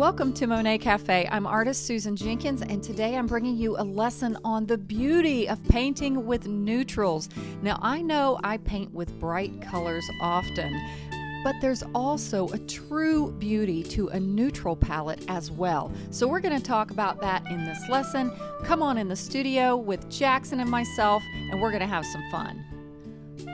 Welcome to Monet Cafe. I'm artist Susan Jenkins, and today I'm bringing you a lesson on the beauty of painting with neutrals. Now, I know I paint with bright colors often, but there's also a true beauty to a neutral palette as well. So, we're going to talk about that in this lesson. Come on in the studio with Jackson and myself, and we're going to have some fun.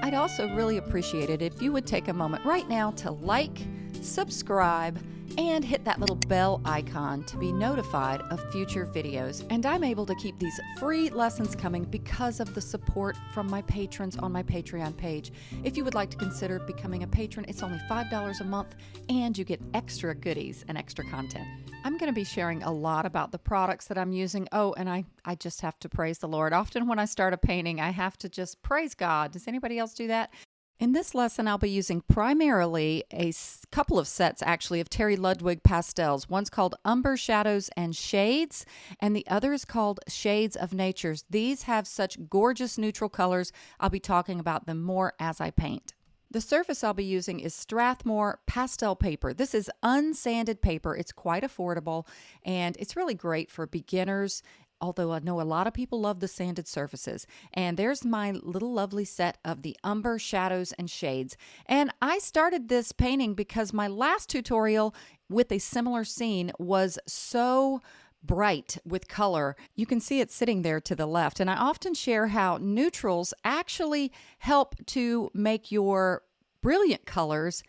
I'd also really appreciate it if you would take a moment right now to like, subscribe, and hit that little bell icon to be notified of future videos. And I'm able to keep these free lessons coming because of the support from my patrons on my Patreon page. If you would like to consider becoming a patron, it's only $5 a month and you get extra goodies and extra content. I'm going to be sharing a lot about the products that I'm using. Oh, and I, I just have to praise the Lord. Often when I start a painting, I have to just praise God. Does anybody else do that? In this lesson, I'll be using primarily a couple of sets actually of Terry Ludwig pastels. One's called Umber Shadows and Shades, and the other is called Shades of Natures. These have such gorgeous neutral colors. I'll be talking about them more as I paint. The surface I'll be using is Strathmore pastel paper. This is unsanded paper. It's quite affordable and it's really great for beginners although I know a lot of people love the sanded surfaces. And there's my little lovely set of the umber shadows and shades. And I started this painting because my last tutorial with a similar scene was so bright with color. You can see it sitting there to the left. And I often share how neutrals actually help to make your brilliant colors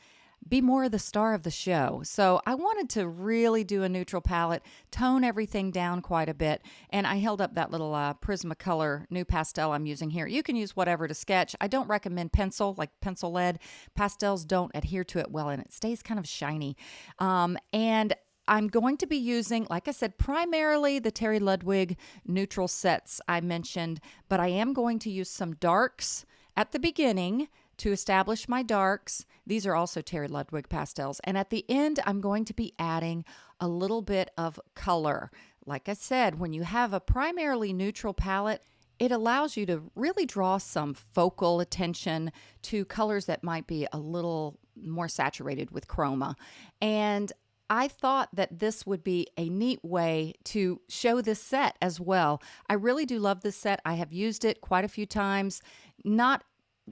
be more of the star of the show. So I wanted to really do a neutral palette, tone everything down quite a bit. And I held up that little uh, Prismacolor pastel I'm using here. You can use whatever to sketch. I don't recommend pencil, like pencil lead. Pastels don't adhere to it well and it stays kind of shiny. Um, and I'm going to be using, like I said, primarily the Terry Ludwig neutral sets I mentioned, but I am going to use some darks at the beginning to establish my darks. These are also Terry Ludwig pastels. And at the end, I'm going to be adding a little bit of color. Like I said, when you have a primarily neutral palette, it allows you to really draw some focal attention to colors that might be a little more saturated with chroma. And I thought that this would be a neat way to show this set as well. I really do love this set. I have used it quite a few times, not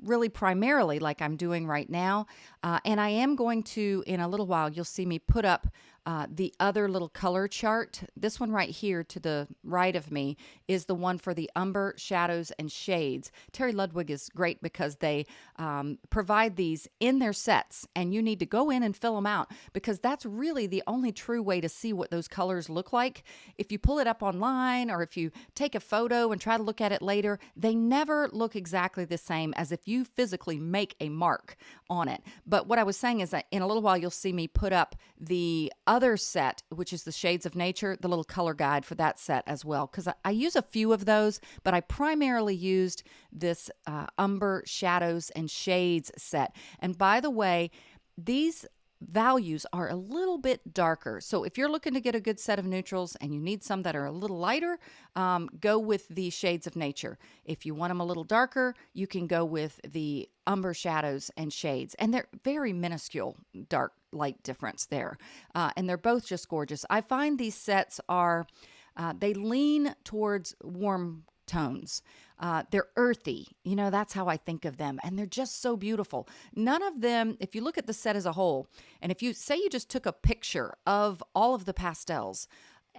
really primarily like I'm doing right now. Uh, and I am going to, in a little while, you'll see me put up uh, the other little color chart, this one right here to the right of me, is the one for the umber, shadows, and shades. Terry Ludwig is great because they um, provide these in their sets, and you need to go in and fill them out because that's really the only true way to see what those colors look like. If you pull it up online or if you take a photo and try to look at it later, they never look exactly the same as if you physically make a mark on it. But what I was saying is that in a little while, you'll see me put up the other set, which is the Shades of Nature, the little color guide for that set as well, because I, I, use a few of those, but I primarily used this uh, Umber Shadows and Shades set. And by the way, these values are a little bit darker. So if you're looking to get a good set of neutrals and you need some that are a little lighter, um, go with the shades of nature. If you want them a little darker, you can go with the umber shadows and shades. And they're very minuscule dark light difference there. Uh, and they're both just gorgeous. I find these sets are, uh, they lean towards warm tones. Uh, they're earthy. You know, that's how I think of them. And they're just so beautiful. None of them, if you look at the set as a whole, and if you say you just took a picture of all of the pastels,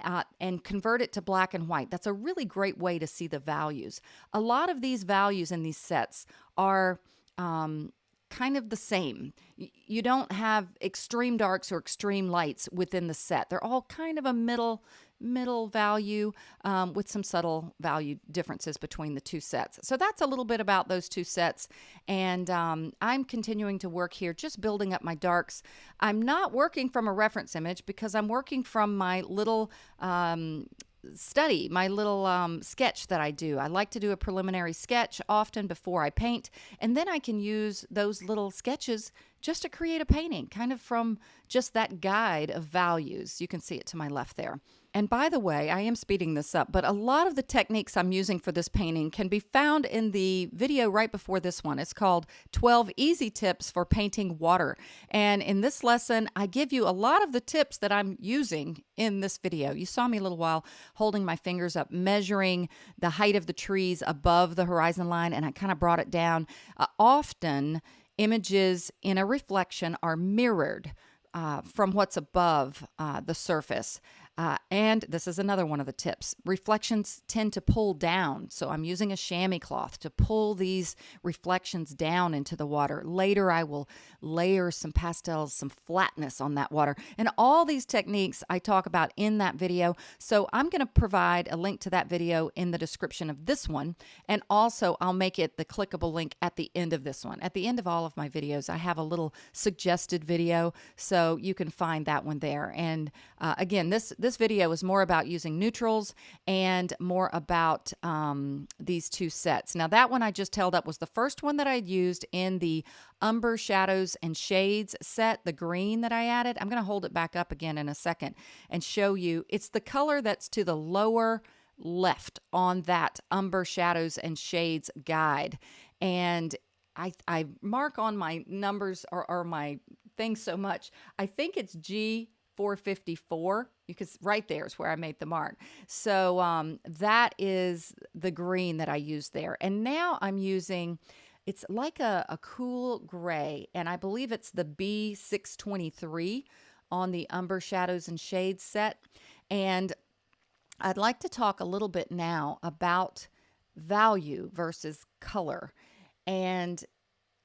uh, and convert it to black and white. That's a really great way to see the values. A lot of these values in these sets are um, kind of the same. You don't have extreme darks or extreme lights within the set. They're all kind of a middle middle value um, with some subtle value differences between the two sets. So that's a little bit about those two sets. And um, I'm continuing to work here, just building up my darks. I'm not working from a reference image because I'm working from my little um, study, my little um, sketch that I do. I like to do a preliminary sketch often before I paint, and then I can use those little sketches just to create a painting, kind of from just that guide of values. You can see it to my left there. And by the way, I am speeding this up, but a lot of the techniques I'm using for this painting can be found in the video right before this one. It's called 12 Easy Tips for Painting Water. And in this lesson, I give you a lot of the tips that I'm using in this video. You saw me a little while holding my fingers up, measuring the height of the trees above the horizon line, and I kind of brought it down. Uh, often, images in a reflection are mirrored uh, from what's above uh, the surface. Uh, and this is another one of the tips. Reflections tend to pull down. So I'm using a chamois cloth to pull these reflections down into the water. Later, I will layer some pastels, some flatness on that water. And all these techniques I talk about in that video. So I'm going to provide a link to that video in the description of this one. And also, I'll make it the clickable link at the end of this one. At the end of all of my videos, I have a little suggested video. So you can find that one there. And uh, again, this this video is more about using neutrals and more about um, these two sets. Now that one I just held up was the first one that I used in the Umber Shadows and Shades set, the green that I added. I'm going to hold it back up again in a second and show you. It's the color that's to the lower left on that Umber Shadows and Shades guide. And I, I mark on my numbers or, or my things so much. I think it's G 454 You because right there is where I made the mark. So um, that is the green that I used there. And now I'm using, it's like a, a cool gray, and I believe it's the B623 on the Umber Shadows and Shades set. And I'd like to talk a little bit now about value versus color. And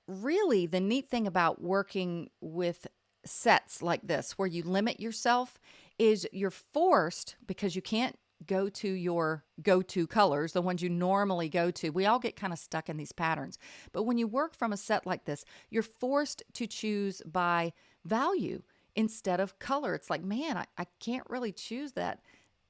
really, the neat thing about working with sets like this where you limit yourself is you're forced because you can't go to your go-to colors, the ones you normally go to. We all get kind of stuck in these patterns. But when you work from a set like this, you're forced to choose by value instead of color. It's like, man, I, I can't really choose that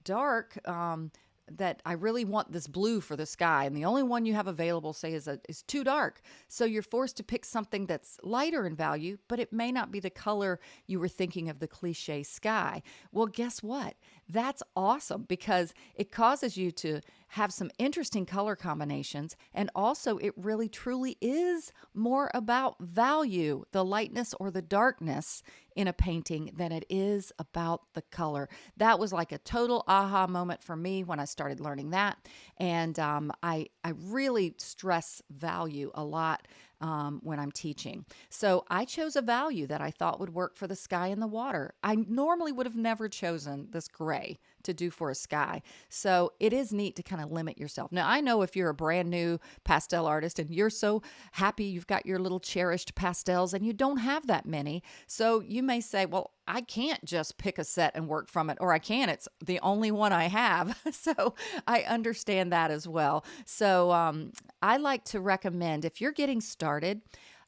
dark um, that I really want this blue for the sky, and the only one you have available, say, is a, is too dark. So you're forced to pick something that's lighter in value, but it may not be the color you were thinking of the cliche sky. Well, guess what? That's awesome because it causes you to have some interesting color combinations, and also it really truly is more about value, the lightness or the darkness in a painting than it is about the color. That was like a total aha moment for me when I started learning that, and um, I I really stress value a lot um, when I'm teaching. So I chose a value that I thought would work for the sky and the water. I normally would have never chosen this gray to do for a sky. So it is neat to kind of limit yourself. Now, I know if you're a brand new pastel artist and you're so happy you've got your little cherished pastels and you don't have that many. So you may say, well, I can't just pick a set and work from it, or I can. It's the only one I have. so I understand that as well. So um, I like to recommend if you're getting started,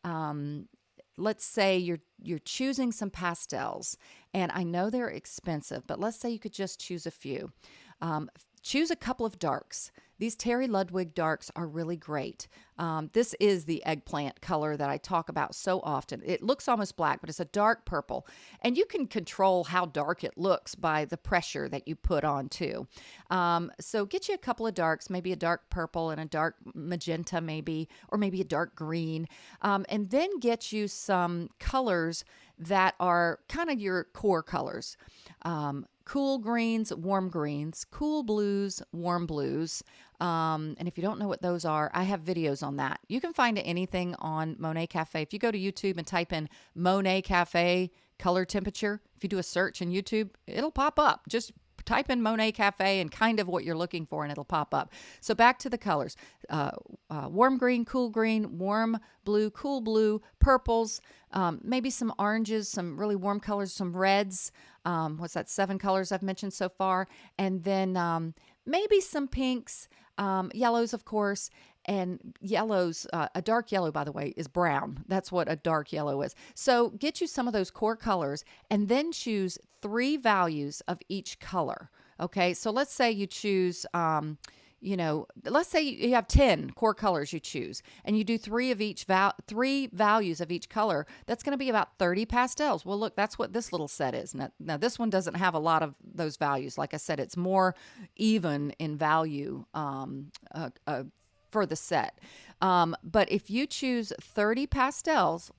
um, let's say you're you're choosing some pastels and i know they're expensive but let's say you could just choose a few. Um, choose a couple of darks these Terry Ludwig darks are really great. Um, this is the eggplant color that I talk about so often. It looks almost black, but it's a dark purple. And you can control how dark it looks by the pressure that you put on too. Um, so get you a couple of darks, maybe a dark purple and a dark magenta maybe, or maybe a dark green. Um, and then get you some colors that are kind of your core colors. Um, cool greens, warm greens, cool blues, warm blues. Um, and if you don't know what those are, I have videos on that. You can find anything on Monet Cafe. If you go to YouTube and type in Monet Cafe color temperature, if you do a search in YouTube, it'll pop up. Just type in Monet Cafe and kind of what you're looking for, and it'll pop up. So back to the colors uh, uh, warm green, cool green, warm blue, cool blue, purples, um, maybe some oranges, some really warm colors, some reds. Um, what's that? Seven colors I've mentioned so far. And then um, maybe some pinks um, yellows, of course, and yellows, uh, a dark yellow, by the way, is brown. That's what a dark yellow is. So get you some of those core colors and then choose three values of each color. Okay, so let's say you choose, um, you know, let's say you have 10 core colors you choose and you do three of each val- three values of each color, that's going to be about 30 pastels. Well, look, that's what this little set is. Now, now, this one doesn't have a lot of those values. Like I said, it's more even in value um, uh, uh, for the set. Um, but if you choose 30 pastels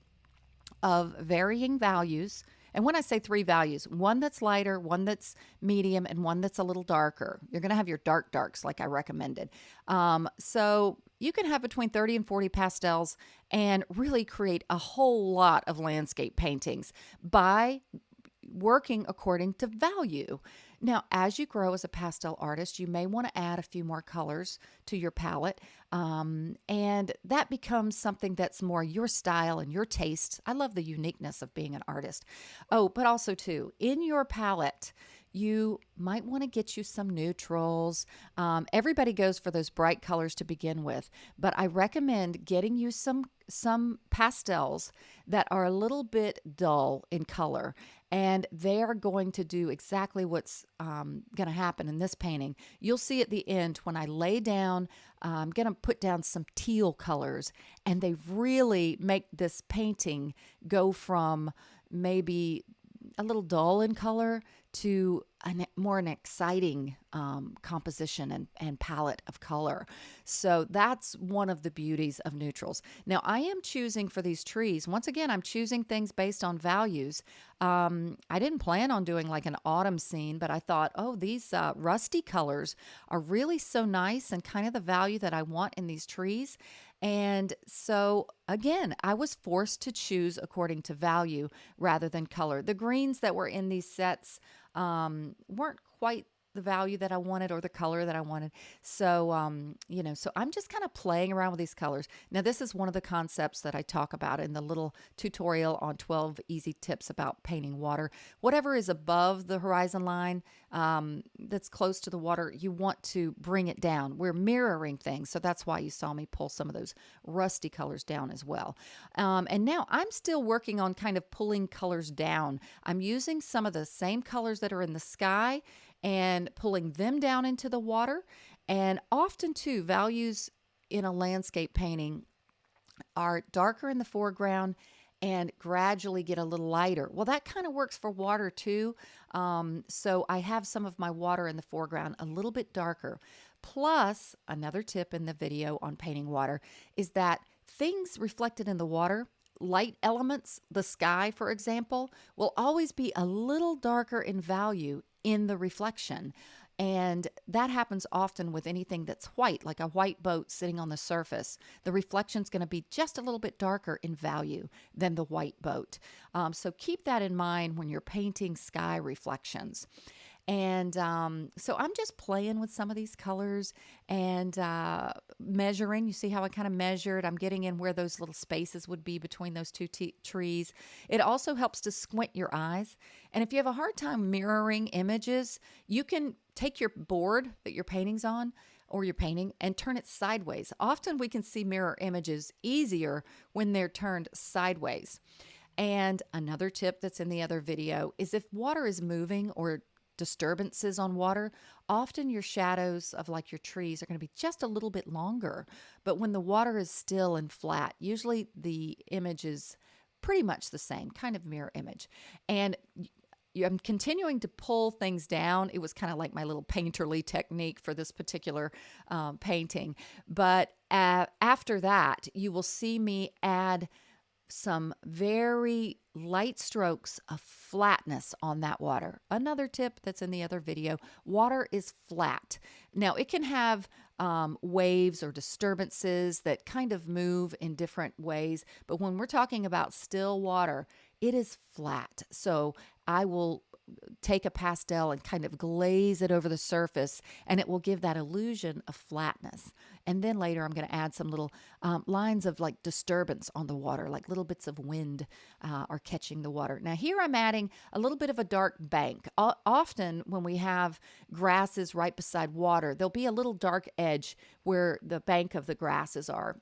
of varying values, and when I say three values, one that's lighter, one that's medium, and one that's a little darker. You're going to have your dark darks like I recommended. Um, so you can have between 30 and 40 pastels and really create a whole lot of landscape paintings by working according to value. Now, as you grow as a pastel artist, you may want to add a few more colors to your palette. Um, and that becomes something that's more your style and your taste. I love the uniqueness of being an artist. Oh, but also, too, in your palette, you might want to get you some neutrals. Um, everybody goes for those bright colors to begin with, but I recommend getting you some some pastels that are a little bit dull in color, and they are going to do exactly what's um, going to happen in this painting. You'll see at the end when I lay down. Uh, I'm going to put down some teal colors, and they really make this painting go from maybe a little dull in color to a more an exciting um, composition and, and palette of color. So that's one of the beauties of neutrals. Now I am choosing for these trees, once again, I'm choosing things based on values. Um, I didn't plan on doing like an autumn scene, but I thought, oh, these uh, rusty colors are really so nice and kind of the value that I want in these trees. And so, again, I was forced to choose according to value rather than color. The greens that were in these sets um, weren't quite the value that I wanted or the color that I wanted. So, um, you know, so I'm just kind of playing around with these colors. Now, this is one of the concepts that I talk about in the little tutorial on 12 easy tips about painting water. Whatever is above the horizon line um, that's close to the water, you want to bring it down. We're mirroring things. So that's why you saw me pull some of those rusty colors down as well. Um, and now I'm still working on kind of pulling colors down. I'm using some of the same colors that are in the sky and pulling them down into the water. And often, too, values in a landscape painting are darker in the foreground and gradually get a little lighter. Well, that kind of works for water too. Um, so I have some of my water in the foreground a little bit darker. Plus, another tip in the video on painting water is that things reflected in the water light elements, the sky, for example, will always be a little darker in value in the reflection. And that happens often with anything that's white, like a white boat sitting on the surface. The reflection is going to be just a little bit darker in value than the white boat. Um, so keep that in mind when you're painting sky reflections. And um, so I'm just playing with some of these colors and uh, measuring. You see how I kind of measured? I'm getting in where those little spaces would be between those two t- trees. It also helps to squint your eyes. And if you have a hard time mirroring images, you can take your board that your painting's on or your painting and turn it sideways. Often we can see mirror images easier when they're turned sideways. And another tip that's in the other video is if water is moving or disturbances on water, often your shadows of like your trees are going to be just a little bit longer. But when the water is still and flat, usually the image is pretty much the same, kind of mirror image. And I'm continuing to pull things down. It was kind of like my little painterly technique for this particular um, painting. But uh, after that, you will see me add some very light strokes of flatness on that water. Another tip that's in the other video water is flat. Now, it can have um, waves or disturbances that kind of move in different ways, but when we're talking about still water, it is flat. So I will take a pastel and kind of glaze it over the surface, and it will give that illusion of flatness. And then later, I'm going to add some little um, lines of like disturbance on the water, like little bits of wind uh, are catching the water. Now, here I'm adding a little bit of a dark bank. O- often, when we have grasses right beside water, there'll be a little dark edge where the bank of the grasses are.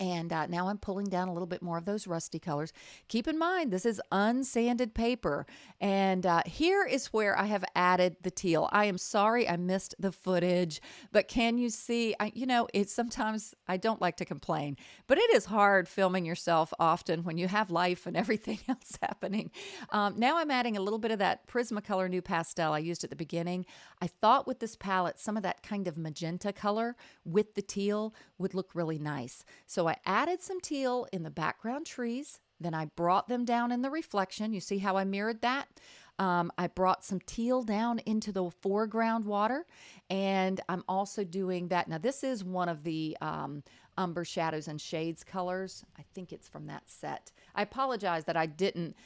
And uh, now I'm pulling down a little bit more of those rusty colors. Keep in mind, this is unsanded paper. And uh, here is where I have added the teal. I am sorry I missed the footage, but can you see? I, you know, it's sometimes I don't like to complain, but it is hard filming yourself often when you have life and everything else happening. Um, now I'm adding a little bit of that Prismacolor NuPastel I used at the beginning. I thought with this palette, some of that kind of magenta color with the teal would look really nice. So I added some teal in the background trees. Then I brought them down in the reflection. You see how I mirrored that? Um, I brought some teal down into the foreground water, and I'm also doing that. Now, this is one of the um, umber shadows and shades colors. I think it's from that set. I apologize that I didn't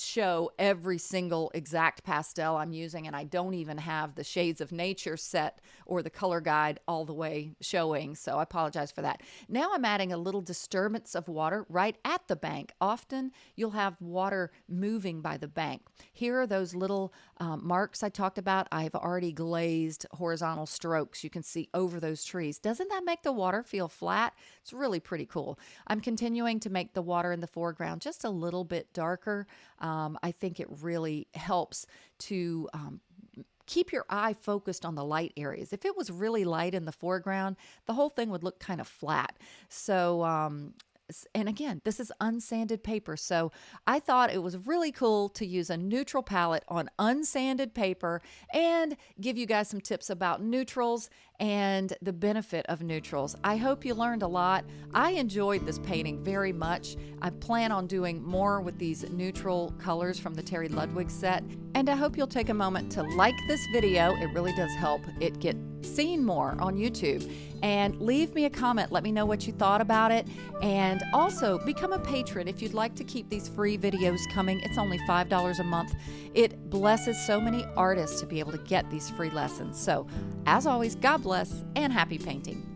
show every single exact pastel I'm using, and I don't even have the Shades of Nature set or the color guide all the way showing, so I apologize for that. Now I'm adding a little disturbance of water right at the bank. Often you'll have water moving by the bank. Here are those little um, marks I talked about. I've already glazed horizontal strokes you can see over those trees. Doesn't that make the water feel flat? It's really pretty cool. I'm continuing to make the water in the foreground just a little bit darker um, I think it really helps to um, keep your eye focused on the light areas. If it was really light in the foreground, the whole thing would look kind of flat. So um, and again, this is unsanded paper. So I thought it was really cool to use a neutral palette on unsanded paper and give you guys some tips about neutrals and the benefit of neutrals. I hope you learned a lot. I enjoyed this painting very much. I plan on doing more with these neutral colors from the Terry Ludwig set. And I hope you'll take a moment to like this video. It really does help it get seen more on YouTube. And leave me a comment. Let me know what you thought about it. And also become a patron if you'd like to keep these free videos coming. It's only $5 a month. It blesses so many artists to be able to get these free lessons. So, as always, God bless and happy painting.